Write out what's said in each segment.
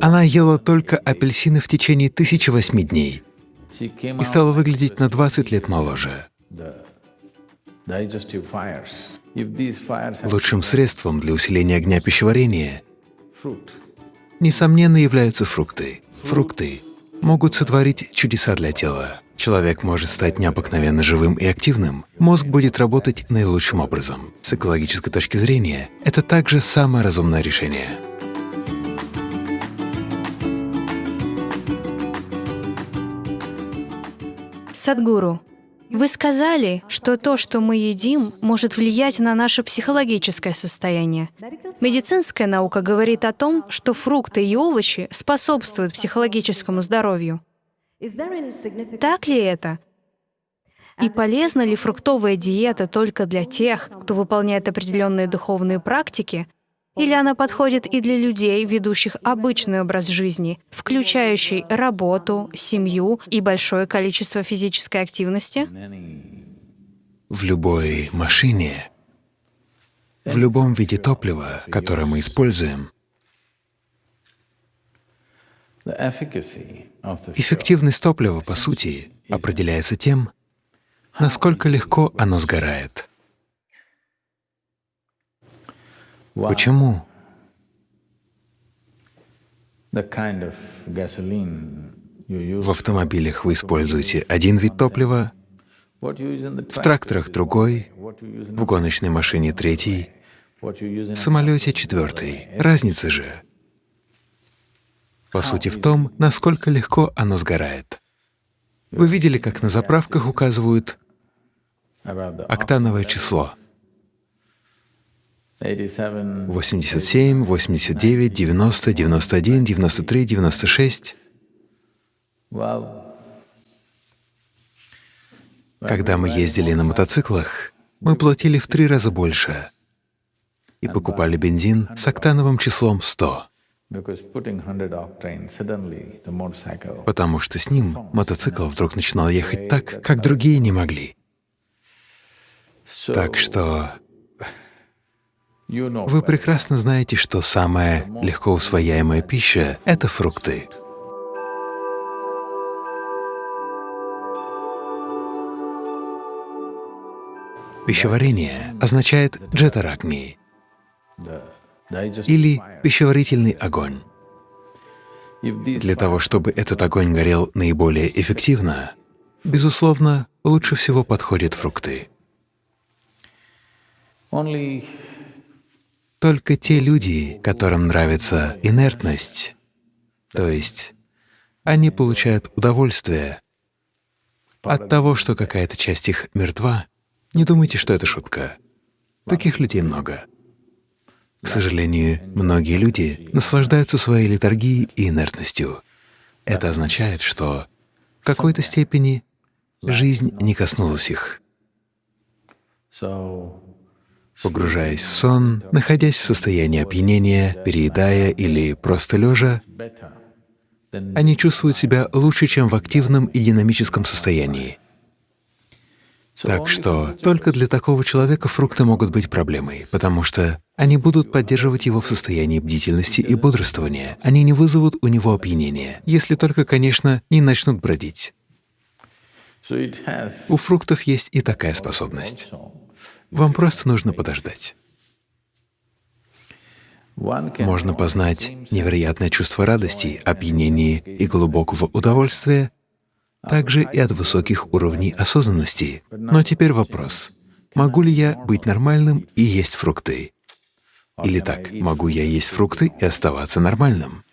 Она ела только апельсины в течение 1008 дней и стала выглядеть на 20 лет моложе. Лучшим средством для усиления огня пищеварения, несомненно, являются фрукты. Фрукты могут сотворить чудеса для тела. Человек может стать необыкновенно живым и активным. Мозг будет работать наилучшим образом. С экологической точки зрения, это также самое разумное решение. Садгуру, вы сказали, что то, что мы едим, может влиять на наше психологическое состояние. Медицинская наука говорит о том, что фрукты и овощи способствуют психологическому здоровью. Так ли это? И полезна ли фруктовая диета только для тех, кто выполняет определенные духовные практики, или она подходит и для людей, ведущих обычный образ жизни, включающий работу, семью и большое количество физической активности? В любой машине, в любом виде топлива, которое мы используем, эффективность топлива, по сути, определяется тем, насколько легко оно сгорает. Почему? В автомобилях вы используете один вид топлива, в тракторах другой, в гоночной машине третий, в самолете четвертый. Разница же, по сути, в том, насколько легко оно сгорает. Вы видели, как на заправках указывают октановое число 87 — 87, 89, 90, 91, 93, 96. well Когда мы ездили на мотоциклах, мы платили в три раза больше и покупали бензин с октановым числом 100, because putting 100 octane suddenly the motorcycle потому что с ним мотоцикл вдруг начинал ехать так, как другие не могли. Так что вы прекрасно знаете, что самая легко усвояемая пища — это фрукты. Пищеварение означает джетарагни или пищеварительный огонь. Для того, чтобы этот огонь горел наиболее эффективно, безусловно, лучше всего подходят фрукты. Только те люди, которым нравится инертность, то есть они получают удовольствие от того, что какая-то часть их мертва, не думайте, что это шутка. Таких людей много. К сожалению, многие люди наслаждаются своей литургией и инертностью. Это означает, что в какой-то степени жизнь не коснулась их. Погружаясь в сон, находясь в состоянии опьянения, переедая или просто лежа, они чувствуют себя лучше, чем в активном и динамическом состоянии. Так что только для такого человека фрукты могут быть проблемой, потому что они будут поддерживать его в состоянии бдительности и бодрствования. Они не вызовут у него опьянения, если только, конечно, не начнут бродить. У фруктов есть и такая способность. Вам просто нужно подождать. Можно познать невероятное чувство радости, опьянения и глубокого удовольствия, также и от высоких уровней осознанности. Но теперь вопрос. Могу ли я быть нормальным и есть фрукты? Или так, могу я есть фрукты и оставаться нормальным?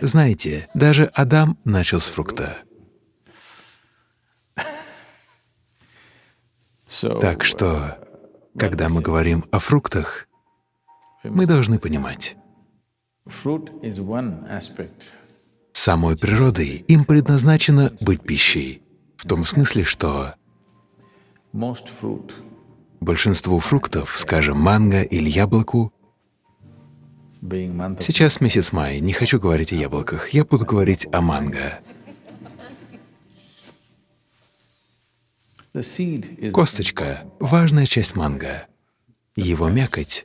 Знаете, даже Адам начал с фрукта. Так что, когда мы говорим о фруктах, мы должны понимать, самой природой им предназначено быть пищей, в том смысле, что большинству фруктов, скажем, манго или яблоку, сейчас месяц май, не хочу говорить о яблоках, я буду говорить о манго. Косточка — важная часть манго. Его мякоть.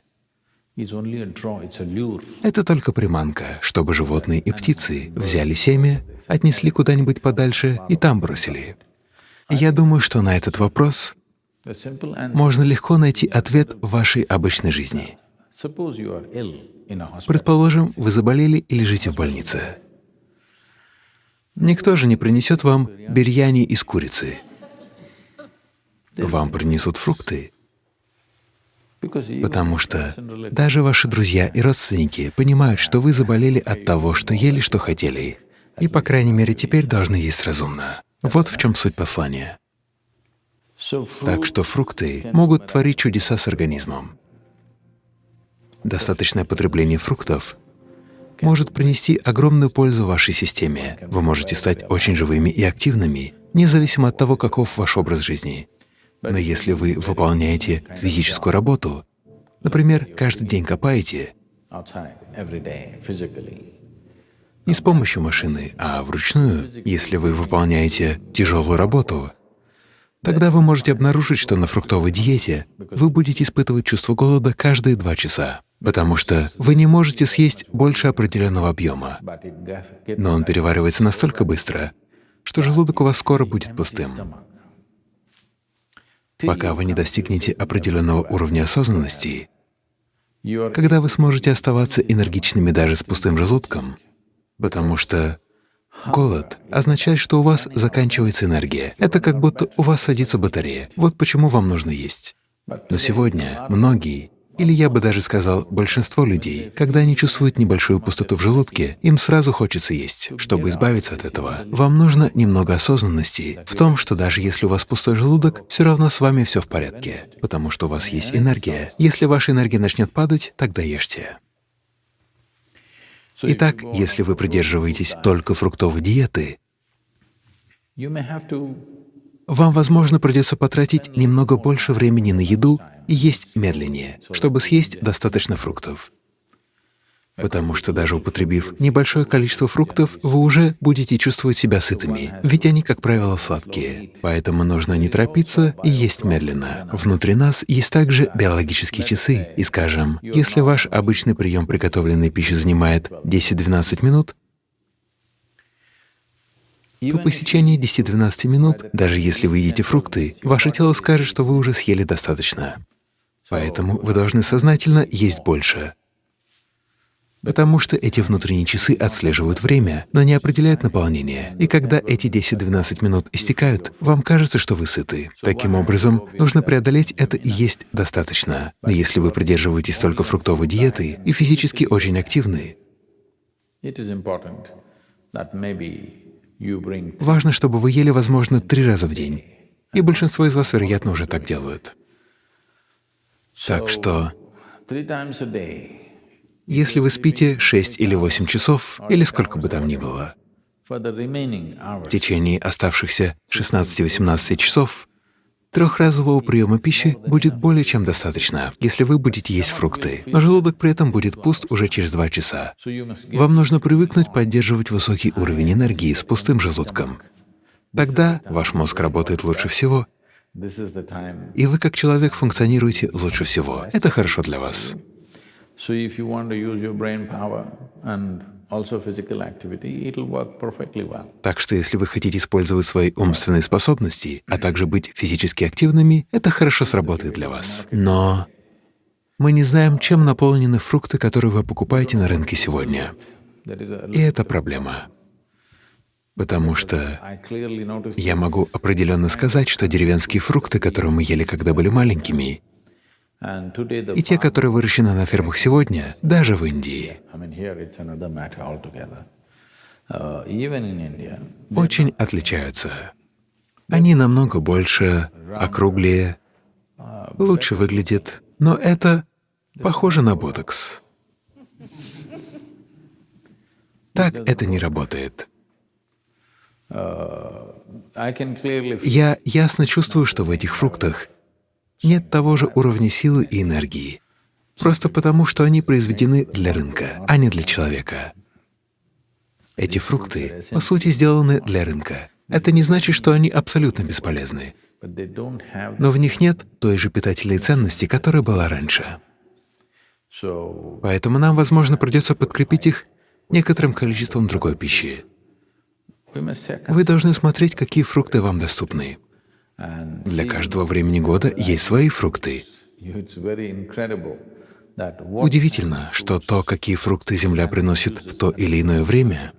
Это только приманка, чтобы животные и птицы взяли семя, отнесли куда-нибудь подальше и там бросили. Я думаю, что на этот вопрос можно легко найти ответ в вашей обычной жизни. Предположим, вы заболели и лежите в больнице. Никто же не принесет вам бирьяни из курицы. Вам принесут фрукты, потому что даже ваши друзья и родственники понимают, что вы заболели от того, что ели, что хотели, и, по крайней мере, теперь должны есть разумно. Вот в чем суть послания. Так что фрукты могут творить чудеса с организмом. Достаточное потребление фруктов может принести огромную пользу вашей системе. Вы можете стать очень живыми и активными, независимо от того, каков ваш образ жизни. Но если вы выполняете физическую работу, например, каждый день копаете, не с помощью машины, а вручную, если вы выполняете тяжелую работу, тогда вы можете обнаружить, что на фруктовой диете вы будете испытывать чувство голода каждые два часа, потому что вы не можете съесть больше определенного объема, но он переваривается настолько быстро, что желудок у вас скоро будет пустым. Пока вы не достигнете определенного уровня осознанности, когда вы сможете оставаться энергичными даже с пустым желудком, потому что голод означает, что у вас заканчивается энергия. Это как будто у вас садится батарея. Вот почему вам нужно есть. Но сегодня многие, или я бы даже сказал, большинство людей, когда они чувствуют небольшую пустоту в желудке, им сразу хочется есть. Чтобы избавиться от этого, вам нужно немного осознанности в том, что даже если у вас пустой желудок, все равно с вами все в порядке, потому что у вас есть энергия. Если ваша энергия начнет падать, тогда ешьте. Итак, если вы придерживаетесь только фруктовой диеты, вам, возможно, придется потратить немного больше времени на еду и есть медленнее, чтобы съесть достаточно фруктов. Потому что даже употребив небольшое количество фруктов, вы уже будете чувствовать себя сытыми, ведь они, как правило, сладкие. Поэтому нужно не торопиться и есть медленно. Внутри нас есть также биологические часы, и, скажем, если ваш обычный прием приготовленной пищи занимает 10-12 минут, по истечении 10-12 минут, даже если вы едите фрукты, ваше тело скажет, что вы уже съели достаточно. Поэтому вы должны сознательно есть больше. Потому что эти внутренние часы отслеживают время, но не определяют наполнение. И когда эти 10-12 минут истекают, вам кажется, что вы сыты. Таким образом, нужно преодолеть это и есть достаточно. Но если вы придерживаетесь только фруктовой диеты и физически очень активны, Важно, чтобы вы ели, возможно, три раза в день. И большинство из вас, вероятно, уже так делают. Так что, если вы спите 6 или 8 часов, или сколько бы там ни было, в течение оставшихся 16-18 часов, трехразового приема пищи будет более чем достаточно, если вы будете есть фрукты, но желудок при этом будет пуст уже через 2 часа. Вам нужно привыкнуть поддерживать высокий уровень энергии с пустым желудком. Тогда ваш мозг работает лучше всего, и вы как человек функционируете лучше всего. Это хорошо для вас. Так что если вы хотите использовать свои умственные способности, а также быть физически активными, это хорошо сработает для вас. Но мы не знаем, чем наполнены фрукты, которые вы покупаете на рынке сегодня. И это проблема. Потому что я могу определенно сказать, что деревенские фрукты, которые мы ели, когда были маленькими, и те, которые выращены на фермах сегодня, даже в Индии. Uh, очень отличаются. Они намного больше, округлее, лучше выглядят, но это похоже на ботокс. Так это не работает. Feel Я ясно чувствую, что в этих фруктах нет того же уровня силы и энергии, просто потому, что они произведены для рынка, а не для человека. Эти фрукты, по сути, сделаны для рынка. Это не значит, что они абсолютно бесполезны, но в них нет той же питательной ценности, которая была раньше. Поэтому нам, возможно, придется подкрепить их некоторым количеством другой пищи. Вы должны смотреть, какие фрукты вам доступны. Для каждого времени года есть свои фрукты. Удивительно, что то, какие фрукты Земля приносит в то или иное время,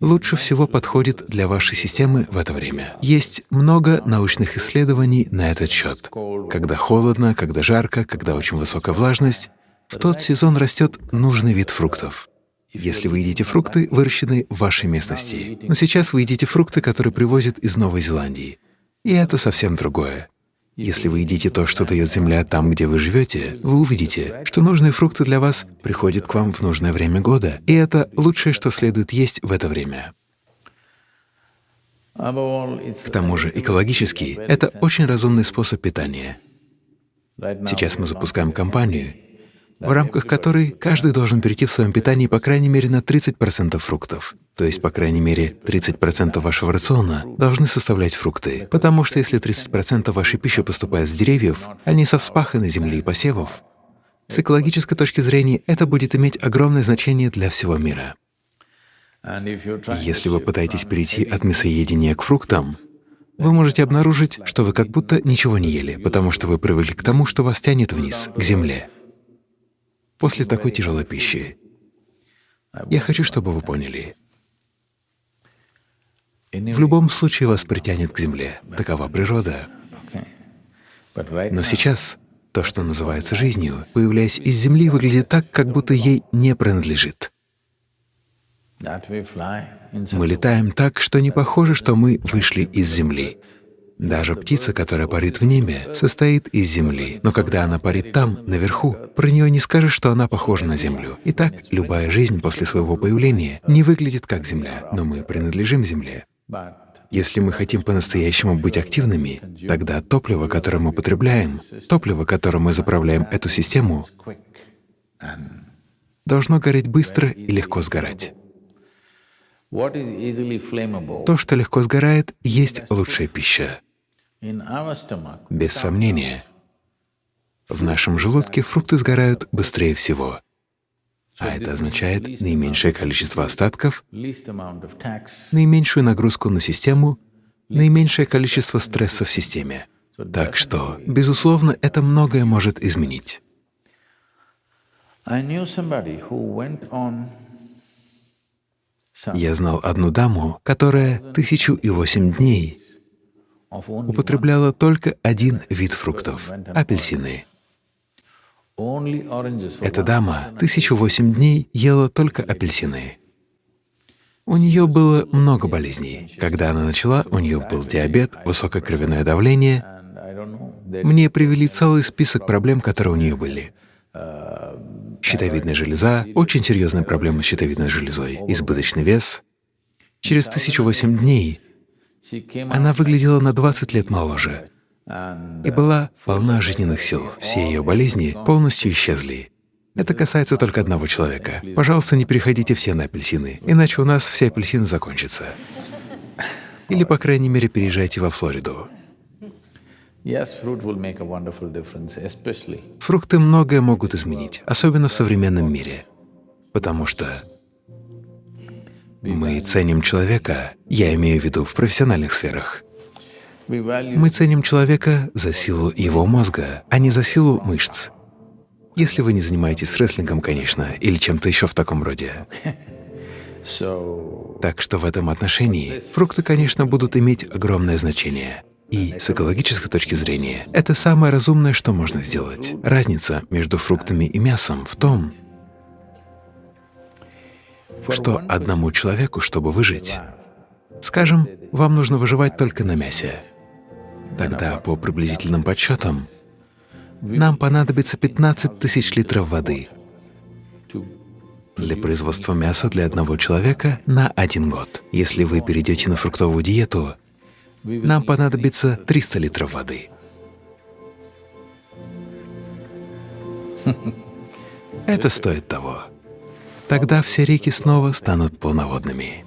лучше всего подходит для вашей системы в это время. Есть много научных исследований на этот счет. Когда холодно, когда жарко, когда очень высокая влажность, в тот сезон растет нужный вид фруктов. Если вы едите фрукты, выращенные в вашей местности. Но сейчас вы едите фрукты, которые привозят из Новой Зеландии. И это совсем другое. Если вы едите то, что дает земля там, где вы живете, вы увидите, что нужные фрукты для вас приходят к вам в нужное время года, и это лучшее, что следует есть в это время. К тому же экологически — это очень разумный способ питания. Сейчас мы запускаем кампанию, в рамках которой каждый должен перейти в своем питании по крайней мере на 30% фруктов. То есть, по крайней мере, 30% вашего рациона должны составлять фрукты, потому что если 30% вашей пищи поступает с деревьев, а не со вспаханной земли и посевов, с экологической точки зрения это будет иметь огромное значение для всего мира. try Если вы пытаетесь перейти от мясоедения к фруктам, вы можете обнаружить, что вы как будто ничего не ели, потому что вы привыкли к тому, что вас тянет вниз, к земле. После такой тяжелой пищи. Я хочу, чтобы вы поняли. В любом случае вас притянет к земле. Такова природа. Но сейчас то, что называется жизнью, появляясь из земли, выглядит так, как будто ей не принадлежит. Мы летаем так, что не похоже, что мы вышли из земли. Даже птица, которая парит в небе, состоит из земли. Но когда она парит там, наверху, про нее не скажешь, что она похожа на землю. Итак, любая жизнь после своего появления не выглядит как земля, но мы принадлежим земле. Если мы хотим по-настоящему быть активными, тогда топливо, которое мы потребляем, топливо, которым мы заправляем эту систему, должно гореть быстро и легко сгорать. То, что легко сгорает, есть лучшая пища. Без сомнения. В нашем желудке фрукты сгорают быстрее всего, а это означает наименьшее количество остатков, наименьшую нагрузку на систему, наименьшее количество стресса в системе. Так что, безусловно, это многое может изменить. Я знал одну даму, которая тысячу и восемь дней употребляла только один вид фруктов — апельсины. Эта дама тысячу восемь дней ела только апельсины. У нее было много болезней. Когда она начала, у нее был диабет, высокое кровяное давление. Мне привели целый список проблем, которые у нее были. Щитовидная железа, очень серьезные проблемы с щитовидной железой, избыточный вес. Через тысячу восемь дней she came она выглядела на 20 лет моложе и была полна жизненных сил. Все ее болезни полностью исчезли. Это касается только одного человека. Пожалуйста, не переходите все на апельсины, иначе у нас все апельсины закончатся. Или, по крайней мере, переезжайте во Флориду. Фрукты многое могут изменить, особенно в современном мире, потому что мы ценим человека, я имею в виду в профессиональных сферах. Мы ценим человека за силу его мозга, а не за силу мышц. Если вы не занимаетесь рестлингом, конечно, или чем-то еще в таком роде. Так что в этом отношении фрукты, конечно, будут иметь огромное значение. И с экологической точки зрения это самое разумное, что можно сделать. Разница между фруктами и мясом в том, что одному человеку, чтобы выжить, скажем, вам нужно выживать только на мясе. Тогда, по приблизительным подсчетам, нам понадобится 15 тысяч литров воды для производства мяса для одного человека на один год. Если вы перейдете на фруктовую диету, нам понадобится 300 литров воды. Это стоит того. Тогда все реки снова станут полноводными.